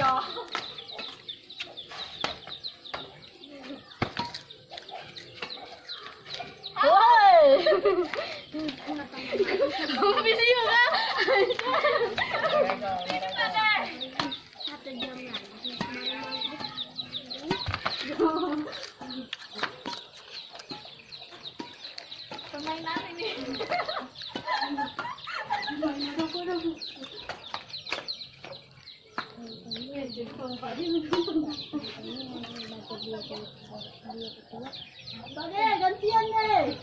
giò ôi. Không biết gì nữa. Hãy subscribe cho kênh Ghiền Mì Gõ Để không bỏ lỡ những video hấp dẫn gantian deh.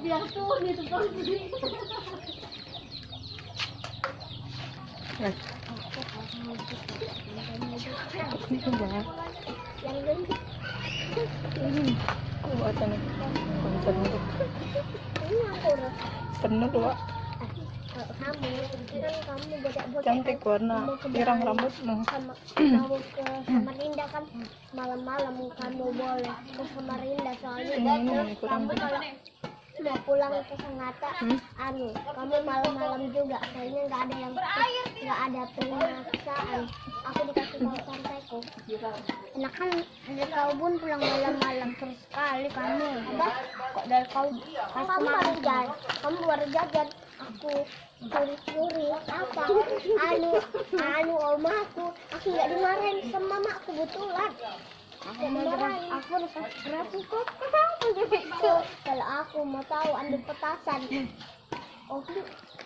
Biar tuh. Ini. Konsen untuk udah. penuh Wak. Kamu, kan kamu. Cantik warna pirang rambutmu. sama kamu ke Samarinda kan? Malam-malam kamu boleh ke Samarinda soalnya kurang kamu kalau mau pulang ke Sangatta Hmm? anu kamu malam-malam juga kayaknya nggak ada yang nggak ada pemaksaan. Aku dikasih tahu santaiku enak kan? Dari kau pun pulang malam-malam terus sekali kamu. Apa? Kok dari kau kamu baru jajan? Kamu baru jajan aku curi-curi apa? Anu anu omaku aku nggak dimarahin sama betulan aku dimarahin aku kok. kenapa begitu kalau aku mau tahu ambil petasan. Oh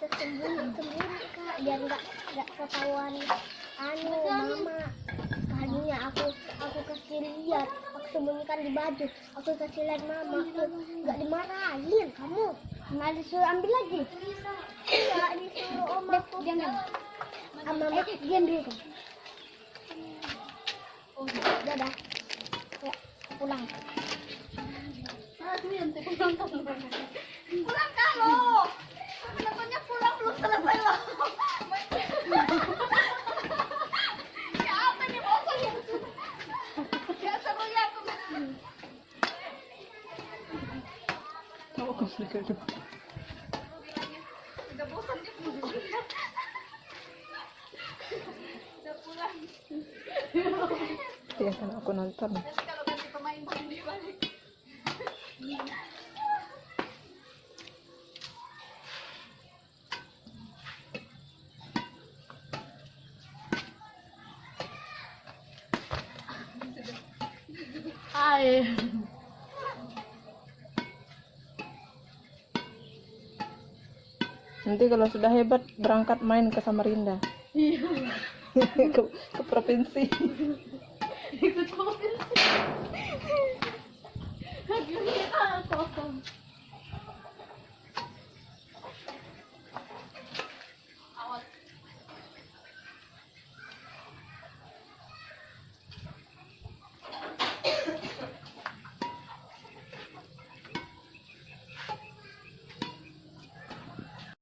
tersembunyi sembunyi kak biar nggak nggak ketahuan. Anu mama. Tadinya aku aku kasih lihat. Aku sembunyikan di baju. Aku kasih lihat mama. Aku nggak dimarahin kamu nggak disuruh ambil lagi? Nggak disuruh om aku diam diam. sama mama diam dulu. Kan oh dadah ya pulang. Pulang kalau. Kenapanya pulang belum selesai loh. Ya apa nih bosan ya? Ya seru ya aku. Ya kan aku nonton. Kalau balik. Hai. nanti kalau sudah hebat berangkat main ke Samarinda. Iya. Ke, ke provinsi. Ikut provinsi.